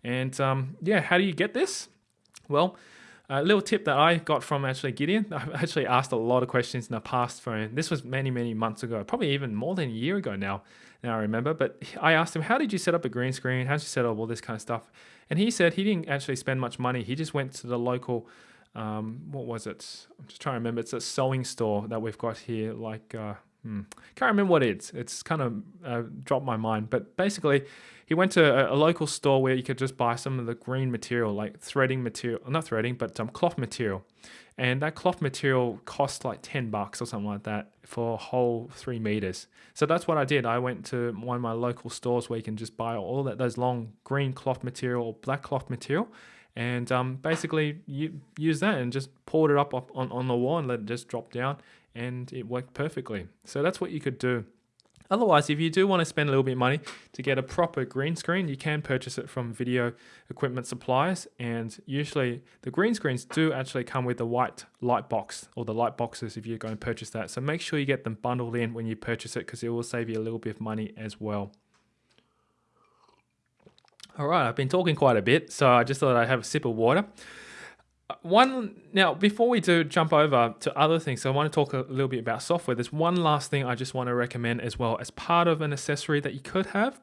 And um, yeah, how do you get this? Well, a little tip that I got from actually Gideon, I've actually asked a lot of questions in the past for him. This was many, many months ago, probably even more than a year ago now. Now I remember, but I asked him, how did you set up a green screen? How did you set up all this kind of stuff? And he said he didn't actually spend much money. He just went to the local, um, what was it? I'm just trying to remember. It's a sewing store that we've got here, like, uh, hmm, can't remember what it is. It's kind of uh, dropped my mind. But basically, he went to a, a, local store where you could just buy some of the green material, like threading material, not threading, but um, cloth material. And that cloth material cost like 10 bucks or something like that for a whole three meters. So that's what I did. I went to one of my local stores where you can just buy all that those long green cloth material or black cloth material and um, basically you use that and just poured it up on, on the wall and let it just drop down and it worked perfectly. So that's what you could do. Otherwise, if you do want to spend a little bit of money to get a proper green screen, you can purchase it from video equipment suppliers. And usually the green screens do actually come with the white light box or the light boxes if you're going to purchase that. So make sure you get them bundled in when you purchase it because it will save you a little bit of money as well. All right, I've been talking quite a bit, so I just thought I'd have a sip of water one now before we do jump over to other things so i want to talk a little bit about software. There's one last thing i just want to recommend as well as part of an accessory that you could have.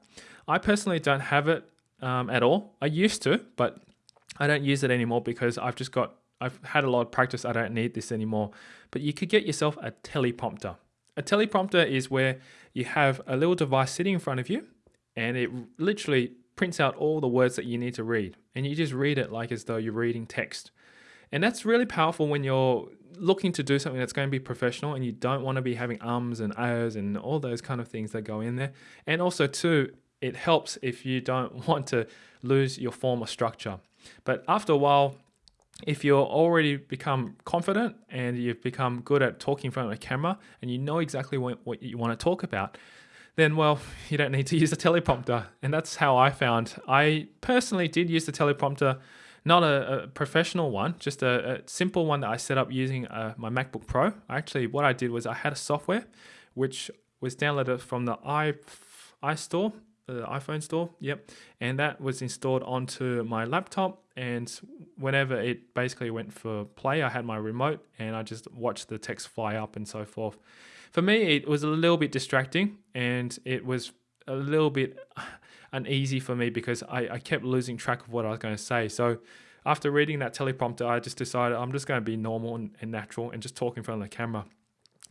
I personally don't have it um, at all. I used to but i don't use it anymore because i've just got i've had a lot of practice. I don't need this anymore. But you could get yourself a teleprompter. A teleprompter is where you have a little device sitting in front of you and it literally prints out all the words that you need to read. And you just read it like as though you're reading text and that's really powerful when you're looking to do something that's going to be professional and you don't want to be having ums and ahs and all those kind of things that go in there. And also, too, it helps if you don't want to lose your form or structure. But after a while, if you're already become confident and you've become good at talking in front of a camera and you know exactly what, what you want to talk about, then well, you don't need to use a teleprompter. And that's how I found. I personally did use the teleprompter not a, a professional one, just a, a, simple one that I set up using uh, my MacBook Pro. Actually, what I did was I had a software which was downloaded from the i iStore, the iPhone store. Yep, and that was installed onto my laptop. And whenever it basically went for play, I had my remote and I just watched the text fly up and so forth. For me, it was a little bit distracting and it was a little bit uneasy for me because I, I kept losing track of what I was going to say. So after reading that teleprompter, I just decided I'm just going to be normal and, natural and just talk in front of the camera.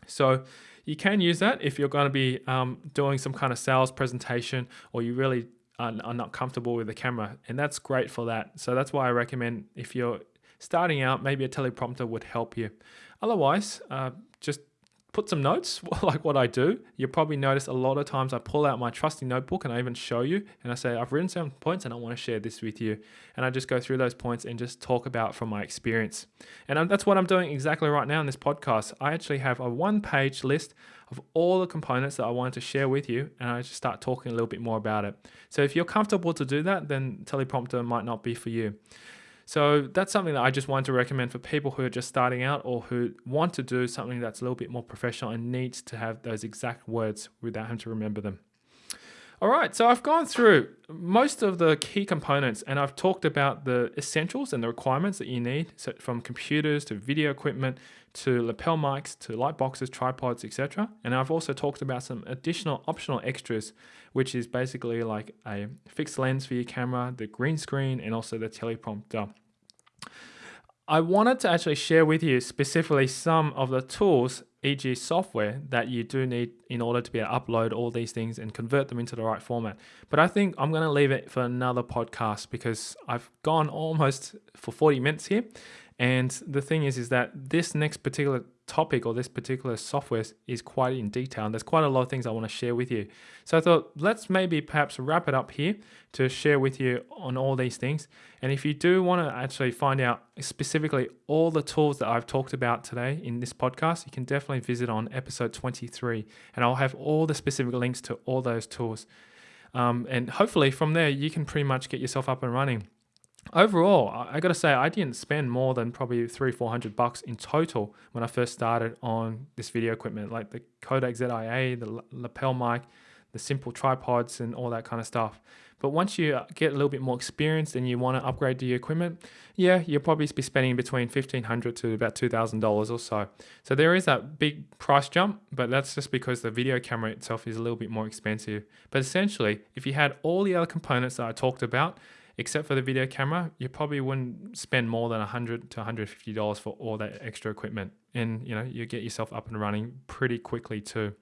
So you can use that if you're going to be um, doing some kind of sales presentation or you really are, are not comfortable with the camera. And that's great for that. So that's why I recommend if you're starting out, maybe a teleprompter would help you. Otherwise, uh, just put some notes like what I do. You'll probably notice a lot of times I pull out my trusty notebook and I even show you and I say, I've written some points and I want to share this with you. And I just go through those points and just talk about from my experience. And that's what I'm doing exactly right now in this podcast. I actually have a one page list of all the components that I wanted to share with you and I just start talking a little bit more about it. So if you're comfortable to do that, then teleprompter might not be for you. So that's something that I just want to recommend for people who are just starting out or who want to do something that's a little bit more professional and needs to have those exact words without having to remember them. All right, so I've gone through most of the key components and I've talked about the essentials and the requirements that you need so from computers to video equipment to lapel mics to light boxes, tripods, etc. And I've also talked about some additional optional extras, which is basically like a fixed lens for your camera, the green screen, and also the teleprompter. I wanted to actually share with you specifically some of the tools, e.g. software, that you do need in order to be able to upload all these things and convert them into the right format. But I think I'm going to leave it for another podcast because I've gone almost for 40 minutes here and the thing is, is that this next particular topic or this particular software is quite in detail. And there's quite a lot of things I want to share with you. So I thought, let's maybe perhaps wrap it up here to share with you on all these things. And if you do want to actually find out specifically all the tools that I've talked about today in this podcast, you can definitely visit on episode 23. And I'll have all the specific links to all those tools. Um, and hopefully from there, you can pretty much get yourself up and running overall, I got to say, I didn't spend more than probably three, four hundred bucks in total when I first started on this video equipment, like the Kodak ZI-8, the lapel mic, the simple tripods, and all that kind of stuff. But once you uh, get a little bit more experienced and you want to upgrade to your equipment, yeah, you'll probably be spending between fifteen hundred to about two thousand dollars or so. So there is that big price jump, but that's just because the video camera itself is a little bit more expensive. But essentially, if you had all the other components that I talked about, except for the video camera, you probably wouldn't spend more than 100 to 150 dollars for all that extra equipment, and you know you get yourself up and running pretty quickly too.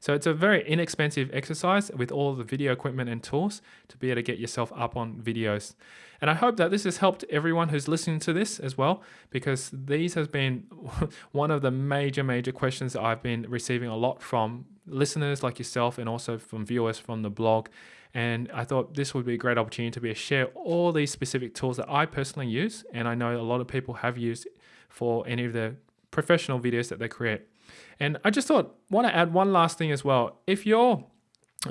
So it's a very inexpensive exercise with all the video equipment and tools to be able to get yourself up on videos. And I hope that this has helped everyone who's listening to this as well, because these has been one of the major, major questions that I've been receiving a lot from listeners like yourself and also from viewers from the blog and I thought this would be a great opportunity to be able to share all these specific tools that I personally use. And I know a lot of people have used for any of the professional videos that they create. And I just thought, want to add one last thing as well. If you're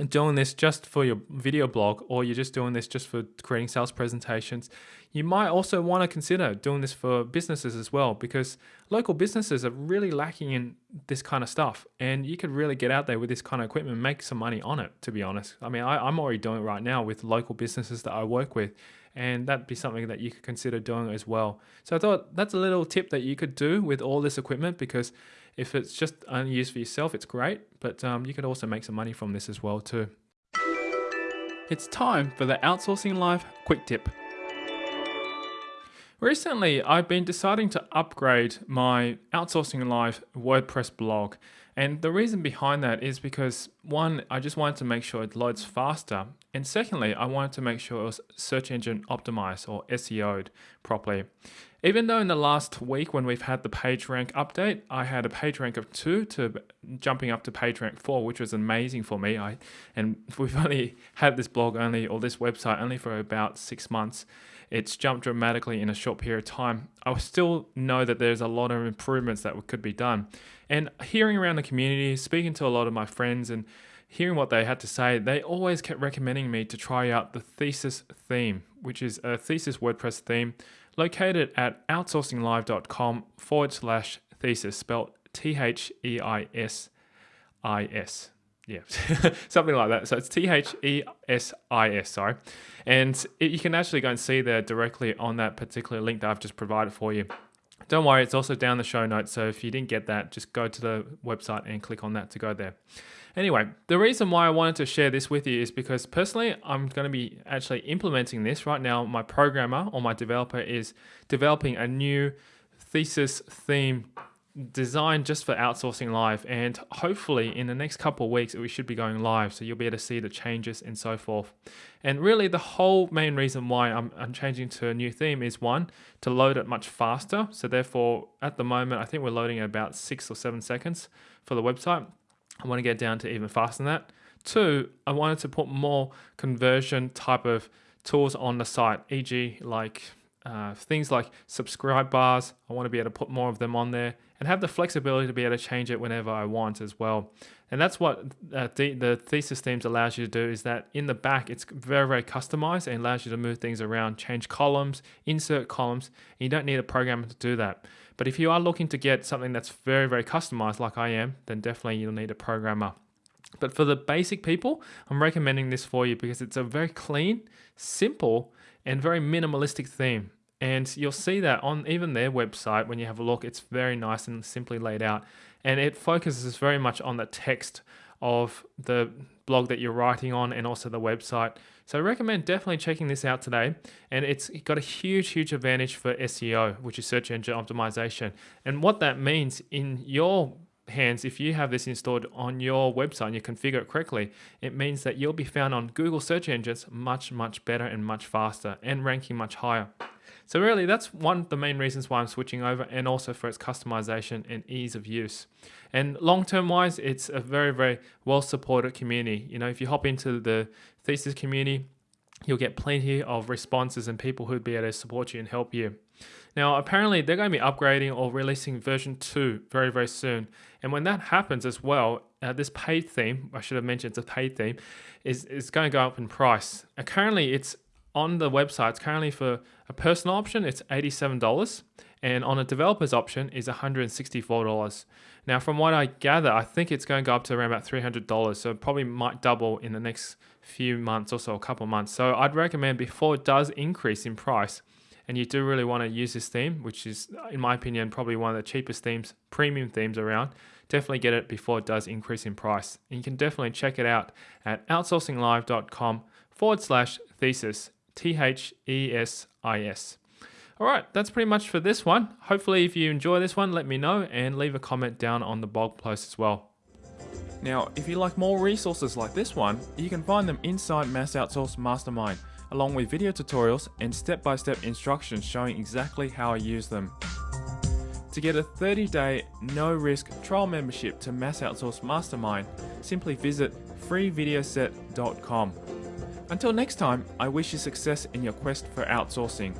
doing this just for your video blog or you're just doing this just for creating sales presentations, you might also want to consider doing this for businesses as well because local businesses are really lacking in this kind of stuff and you could really get out there with this kind of equipment and make some money on it to be honest. I mean I, am already doing it right now with local businesses that i work with and that'd be something that you could consider doing as well. So i thought that's a little tip that you could do with all this equipment because if it's just only used for yourself, it's great, but um, you could also make some money from this as well too. It's time for the Outsourcing Live quick tip. Recently, I've been deciding to upgrade my Outsourcing Live WordPress blog. And the reason behind that is because one, I just wanted to make sure it loads faster. And secondly, I wanted to make sure it was search engine optimized or SEO'd properly. Even though in the last week when we've had the page rank update, I had a page rank of two to jumping up to page rank four, which was amazing for me. I and we've only had this blog only or this website only for about six months. It's jumped dramatically in a short period of time. I still know that there's a lot of improvements that could be done. And hearing around the community, speaking to a lot of my friends and hearing what they had to say, they always kept recommending me to try out the thesis theme, which is a thesis WordPress theme located at outsourcinglive.com forward slash thesis, spelled T H E I S I S. Yeah, something like that. So it's T H E S I S, sorry. And it, you can actually go and see there directly on that particular link that I've just provided for you. Don't worry, it's also down the show notes. So if you didn't get that, just go to the website and click on that to go there. Anyway, the reason why I wanted to share this with you is because personally, I'm going to be actually implementing this right now. My programmer or my developer is developing a new thesis theme designed just for outsourcing live and hopefully in the next couple of weeks we should be going live so you'll be able to see the changes and so forth. And really the whole main reason why I'm, I'm changing to a new theme is one to load it much faster. So therefore at the moment I think we're loading at about six or seven seconds for the website. I want to get down to even faster than that. Two I wanted to put more conversion type of tools on the site e.g. like uh, things like subscribe bars, I want to be able to put more of them on there and have the flexibility to be able to change it whenever I want as well. And that's what uh, the, the thesis themes allows you to do is that in the back, it's very, very customized and allows you to move things around, change columns, insert columns. you don't need a programmer to do that. But if you are looking to get something that's very, very customized like I am, then definitely you'll need a programmer. But for the basic people, I'm recommending this for you because it's a very clean, simple, and very minimalistic theme. And you'll see that on even their website when you have a look, it's very nice and simply laid out. And it focuses very much on the text of the blog that you're writing on and also the website. So I recommend definitely checking this out today. And it's got a huge, huge advantage for SEO, which is search engine optimization. And what that means in your hands, if you have this installed on your website and you configure it correctly, it means that you'll be found on Google search engines much, much better and much faster and ranking much higher. So really that's one of the main reasons why I'm switching over and also for its customization and ease of use. And long-term wise, it's a very, very well supported community. You know, if you hop into the thesis community, you'll get plenty of responses and people who'd be able to support you and help you. Now, apparently they're going to be upgrading or releasing version 2 very, very soon. And when that happens as well, uh, this paid theme, I should have mentioned it's a paid theme, is, is going to go up in price. Uh, currently, it's on the website, it's currently for a personal option, it's $87. And on a developer's option is $164. Now, from what I gather, I think it's going to go up to around about $300. So probably might double in the next few months or so, a couple months. So I'd recommend before it does increase in price, and you do really want to use this theme, which is, in my opinion, probably one of the cheapest themes, premium themes around, definitely get it before it does increase in price. And you can definitely check it out at outsourcinglive.com forward slash thesis, T H E S I S. All right, that's pretty much for this one. Hopefully, if you enjoy this one, let me know and leave a comment down on the blog post as well. Now, if you like more resources like this one, you can find them inside Mass Outsource Mastermind, along with video tutorials and step-by-step -step instructions showing exactly how I use them. To get a 30-day, no-risk trial membership to Mass Outsource Mastermind, simply visit freevideoset.com. Until next time, I wish you success in your quest for outsourcing.